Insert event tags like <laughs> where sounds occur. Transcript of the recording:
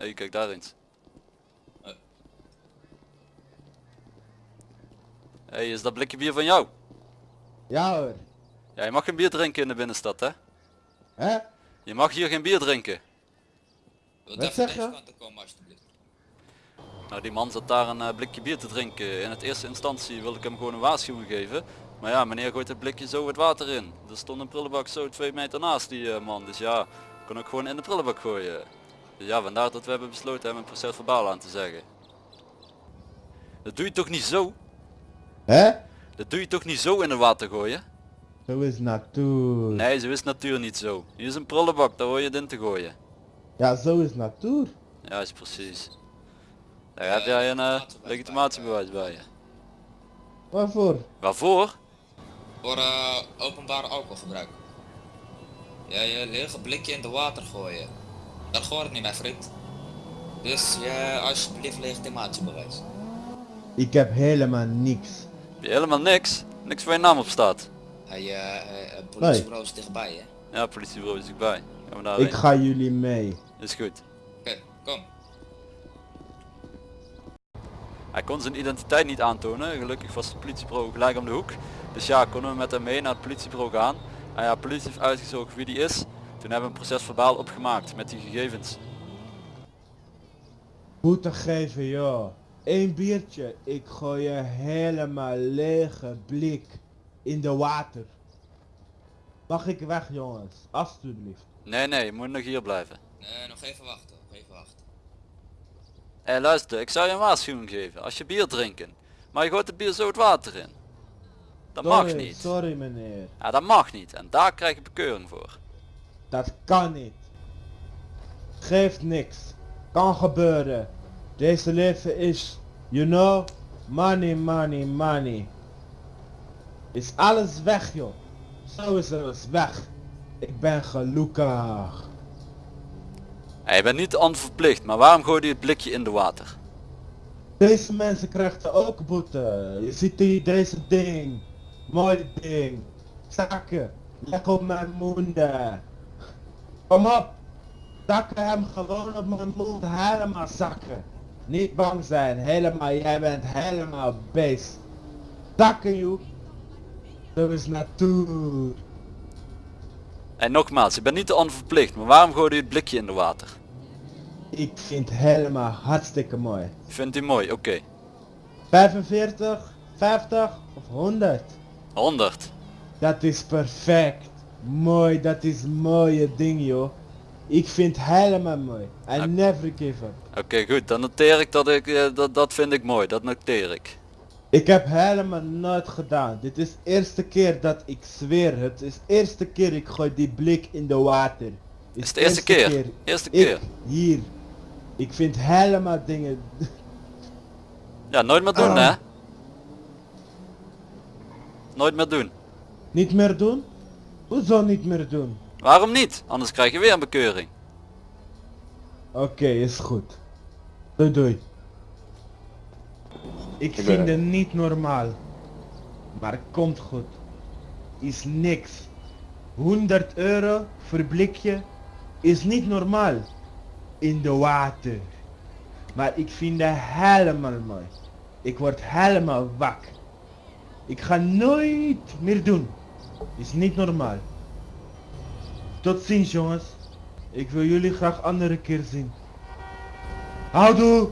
Hé, hey, kijk daar eens. Eh. Hé, hey, is dat blikje bier van jou? Ja hoor. Ja, je mag geen bier drinken in de binnenstad, hè? Hè? Je mag hier geen bier drinken. Wil Wat zeg je? komen. Nou, die man zat daar een eh, blikje bier te drinken. In het eerste instantie wilde ik hem gewoon een waarschuwing geven. Maar ja, meneer gooit het blikje zo het water in. Er stond een prullenbak zo twee meter naast die eh, man. Dus ja, kon ook gewoon in de prullenbak gooien. Dus ja, vandaar dat we hebben besloten hem een proces verbaal aan te zeggen. Dat doe je toch niet zo? Hè? Dat doe je toch niet zo in het water gooien? Zo is natuur. Nee, zo is natuur niet zo. Hier is een prullenbak, daar hoor je het in te gooien. Ja, zo is natuur. Ja, is precies. Daar heb jij een eh, legitimatiebewijs bij je. Waarvoor? Waarvoor? Voor eh, openbaar alcoholgebruik. Ja, je lege blikje in de water gooien. Dat hoort niet mijn vriend. Dus ja, alsjeblieft legitimatiebewijs. Ik heb helemaal niks. Heb je helemaal niks? Niks waar je naam op staat. Hij, eh, eh, het politiebureau is dichtbij hè. Ja, politiebureau is erbij. Gaan we daar Ik ga jullie mee. Is goed. Oké, kom. Hij kon zijn identiteit niet aantonen. Gelukkig was het politiebureau gelijk om de hoek. Dus ja, konden we met hem mee naar het politiebureau gaan. En ja, politie heeft uitgezocht wie die is. Toen hebben we een proces verbaal opgemaakt met die gegevens. Boete geven joh. Eén biertje. Ik gooi je helemaal lege blik in de water. Mag ik weg jongens? Alsjeblieft. Nee, nee, je moet nog hier blijven. Nee, nog even wachten, nog even wachten. Hé luister, ik zou je een waarschuwing geven. Als je bier drinken. Maar je gooit het bier zo het water in. Dat mag niet. Sorry meneer. Ja, dat mag niet. En daar krijg je bekeuring voor. Dat kan niet. Geeft niks. Kan gebeuren. Deze leven is, you know, money, money, money. Is alles weg joh. Zo is alles weg. Ik ben gelukkig. Hé, je bent niet onverplicht, maar waarom gooi je het blikje in de water? Deze mensen krijgen ook boete. Je ziet die, deze ding. Mooi ding. Zakken. Leg op mijn mond. Kom op. Zakken hem gewoon op mijn mond. Helemaal zakken. Niet bang zijn. Helemaal. Jij bent helemaal beest. Zakken joh. Dat is natuur. En nogmaals, je bent niet onverplicht, maar waarom gooi je het blikje in de water? Ik vind helemaal hartstikke mooi. Vindt u mooi? Oké. 45, 50 of 100. 100. Dat is perfect. Mooi, dat is mooie ding joh. Ik vind helemaal mooi. I never give up. Oké, goed. Dan noteer ik dat ik, eh, dat, dat vind ik mooi. Dat noteer ik. Ik heb helemaal nooit gedaan. Dit is eerste keer dat ik zweer. Het is eerste keer ik gooi die blik in de water. Is het de eerste keer? Eerste Ik, keer. hier. Ik vind helemaal dingen. <laughs> Ja, nooit meer doen Ah. hè. Nooit meer doen. niet meer doen? Hoezo niet meer doen? Waarom niet? Anders krijg je weer een bekeuring. Oké, is goed. Doei doei. Ik vind het niet normaal. Maar komt goed. Is niks. 100 euro voor blikje is niet normaal. In de water. Maar ik vind het helemaal mooi. Ik word helemaal wak. Ik ga nooit meer doen. Is niet normaal. Tot ziens jongens. Ik wil jullie graag andere keer zien. Houdoe!